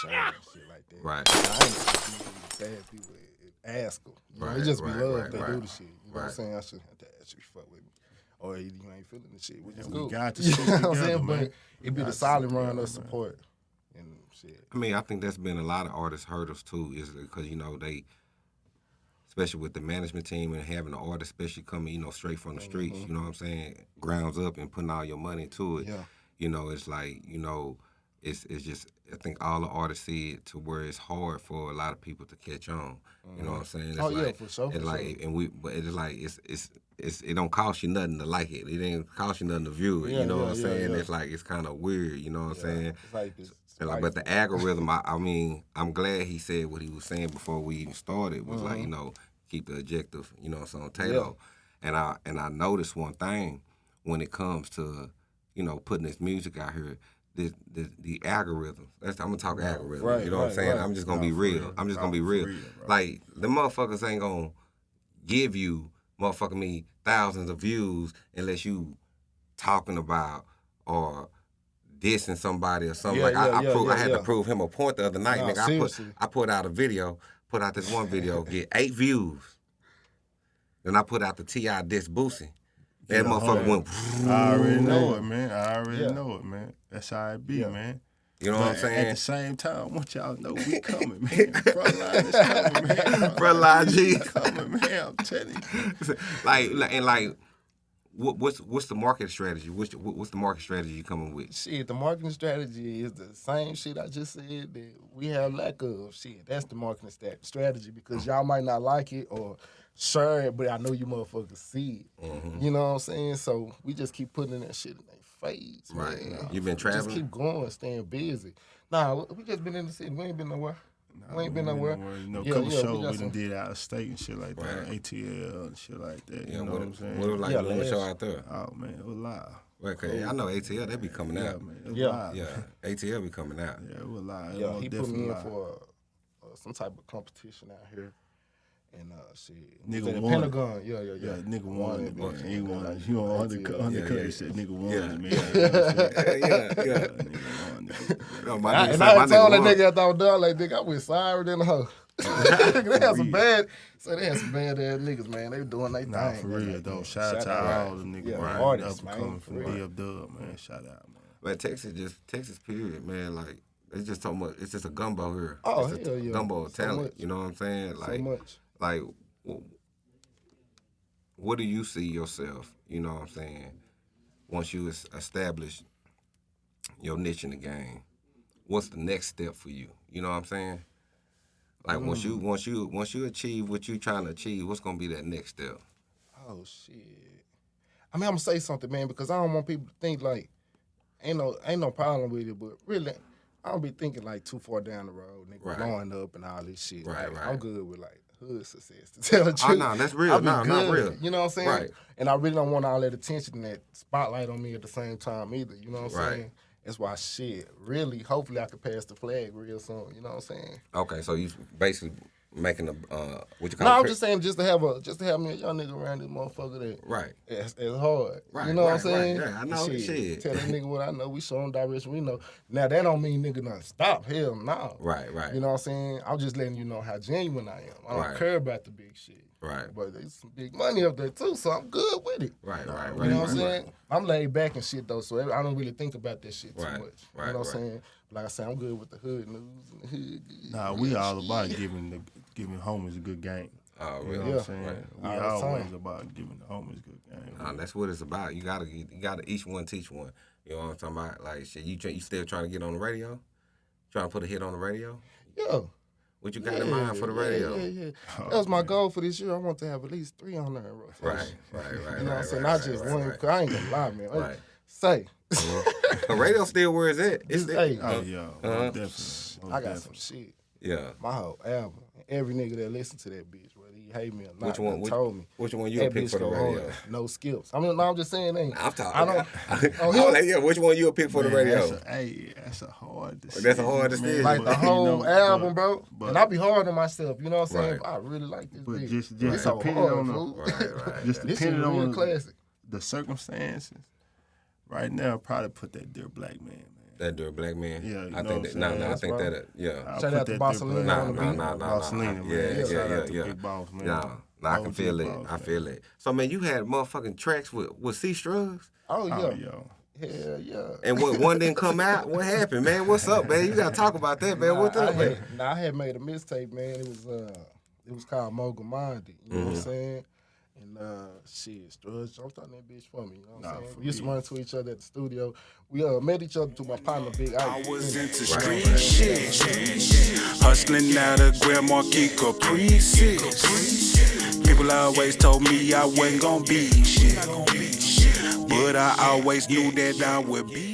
show and shit like that. Right. I ain't be bad people ask them. You know, Right, it just be right, love right, they right. do the shit. You know what I'm Right. saying? I shouldn't have to ask you to fuck with me. Or you ain't feeling the shit, which is we cool. got the You shit know what I'm together, saying? man. But it be got the the solid shit run together, of man. support. And shit. I mean, I think that's been a lot of artists hurt us too, is because you know they, especially with the management team and having the artist, especially coming, you know, straight from the streets. Mm-hmm. You know what I'm saying? Grounds up and putting all your money to it. Yeah. You know, it's like you know, it's it's just I think all the artists see it to where it's hard for a lot of people to catch on. You know what I'm mm-hmm. saying? It's Oh, yeah, like, for sure, It's for like, sure. and we, but it's like it's it's it's it don't cost you nothing to like it. It ain't cost you nothing to view it. Yeah, you know yeah, what I'm yeah, saying? yeah. It's like it's kind of weird. You know what I'm saying? It's like. And like, but the algorithm, I, I mean, I'm glad he said what he was saying before we even started was like, mm-hmm. you know, keep the objective, you know, so on Tato. And I and I noticed one thing when it comes to, you know, putting this music out here, the the, the algorithm. That's I'm gonna talk algorithm. right, you know what I'm saying? right. I'm just gonna be real. real. I'm just gonna be real. real, like the motherfuckers ain't gonna give you motherfucking me thousands of views unless you talking about or dissing somebody or something. Yeah, like I, yeah, I, yeah, prove, I had to prove him a point the other night, nigga. I put. I put out a video, put out this one video, get eight views. Then I put out the Ti diss Boosie. That Get motherfucker hundred. went. I already know it, man. I already Yeah. know it, man. That's how it be, Yeah. man. You know what I'm saying? At the same time, I want y'all to know we coming, man. Frontline is coming, man. Frontline G. coming, man. I'm telling you. like, like- and like, what, what's what's the market strategy? What's the, what's the market strategy you coming with? Shit, the marketing strategy is the same shit I just said that we have lack of. Shit, that's the marketing stat- strategy because y'all might not like it or share it, but I know you motherfuckers see it. Mm-hmm. You know what I'm saying? So we just keep putting that shit in their face. Right. man. You been traveling. Just keep going, staying busy. Nah, we just been in the city. We ain't been nowhere. We ain't been nowhere. You know, a Yeah, couple yeah, we shows got we, some- done did out of state and shit like that, Right. ATL and shit like that. Yeah, you know what, what I'm saying? what it was like Yeah, doing a show out there? Oh man, it was live. Well, 'cause I know ATL they be coming Yeah, out. man, Yeah. live. Yeah, ATL be coming out. yeah, it was live. It Yeah, was he put definitely me in live. for uh, some type of competition out here. And uh, shit, Nigga It the. Pentagon. Yeah, yeah, Yeah, yeah. nigga won it, man. He won. He Yeah, won yeah, undercut. yeah, He said, "Nigga won Yeah. it, man." You know what I'm saying? yeah, yeah. Nigga won, nigga. No, my I, nigga and I my had told that nigga after I was done, like, nigga, I went sorry than a hoe. they had some bad, so they had some bad ass niggas, man. They were doing their Nah, thing. for real Like, though. yeah, Shout out to all the niggas, Yeah, man. artists, Up and coming for from real. DF Dub, man. Shout out, man. Man, Texas just Texas period, man. Like it's just so much. It's just a gumbo here. Oh, it's hell a yeah. gumbo of So talent. much. you know what I'm saying? So Like, much. Like, what do you see yourself? You know what I'm saying? Once you es- establish your niche in the game, what's the next step for you? You know what I'm saying? Like once Mm. you once you once you achieve what you're trying to achieve, what's gonna be that next step? Oh shit. I mean, I'm gonna say something, man, because I don't want people to think like ain't no ain't no problem with it, but really, I don't be thinking like too far down the road, nigga, Right. blowing up and all this shit. Right, Like, right. I'm good with like hood success to tell the Oh truth. no, that's real. I be No, not real. You know what I'm saying? Right. And I really don't want all that attention and that spotlight on me at the same time either. You know what I'm Right. saying? That's why shit. Really, hopefully, I could pass the flag real soon. You know what I'm saying? Okay, so you basically making a uh, what you call No. I'm just saying, just to have a, just to have me a young nigga around this motherfucker that right. it's, it's hard. Right, you know what I'm right, saying? right. Yeah, I know. Shit. Tell that nigga what I know. We show him direction. We know. Now that don't mean nigga not stop. Hell no. Right, right. You know what I'm saying? I'm just letting you know how genuine I am. I don't Right. care about the big shit. Right. But there's some big money up there too, so I'm good with it. Right, right, Right. You know what right, I'm saying? right. I'm laid back and shit though, so I don't really think about that shit too Right, much. right, you know what right. I'm saying? Like I said, I'm good with the hood news and the hood. Nah, we all about giving the giving homies a good game. Oh, You know really? what I'm saying? Right. We All the always time. about giving the homies a good game. Nah, that's what it's about. You gotta, you gotta each one teach one. You know what I'm talking about? Like shit, you you still trying to get on the radio? Trying to put a hit on the radio? Yeah. What you got in mind for the radio? Yeah, yeah, yeah. That was my goal for this year. I want to have at least three on there. Right, right, right. You know what I'm saying? right, Not right, just right, one. right. 'cause I ain't gonna lie, man. Hey, Right. Say, the radio still where it's at. It's Just, there. hey, Oh yeah, Uh-huh. definitely. Most I got definitely. some shit. Yeah. My whole album. Every nigga that listen to that bitch, whether he hate me or not, Which one? Which, told me. which one you that pick for the radio? hard. No skips. I mean, no, I'm just saying, ain't. I'm talking. I don't. oh, Oh, him? yeah, which one you would pick for the radio? That's a, hey, that's a hard decision. That's a hard man. decision. like But, the you whole know, album, bro. but- and I be hard on myself. You know what I'm saying? Right. I really like this But bitch. just- just It's so depending hard, on the- fool. Right, right. Just This depending on classic. the circumstances. Right now, I'd probably put that dear black man, man. That Dirty Black Man. Yeah, I think that. I'm No, no, I think that. uh, Yeah. Shout out to that Barcelona Dirty Nah, Black nah, Man nah, nah, Barcelona, man. Yeah, yeah, yeah, yeah. Big Boss, man. Yeah, no, I can feel it. I feel it. So man, you had motherfucking tracks with with C Strugs, Oh yeah, Oh, yo. hell yeah. and what one didn't come out. What happened, man? What's up, man? You gotta talk about that, man. What's Nah, up, I man? had, nah, I had made a mistake, man. It was uh, it was called Mogul Minded. You know Mm-hmm. what I'm saying? And uh, shit, Strudge jumped on that bitch for me. You know what I'm Nah, saying? We used to real. run to each other at the studio. We uh met each other through my partner, Big i was You into what I'm street saying? shit. Hustling out of Grand Marquis Caprices. People always told me I wasn't gonna be shit. But I always knew that I would be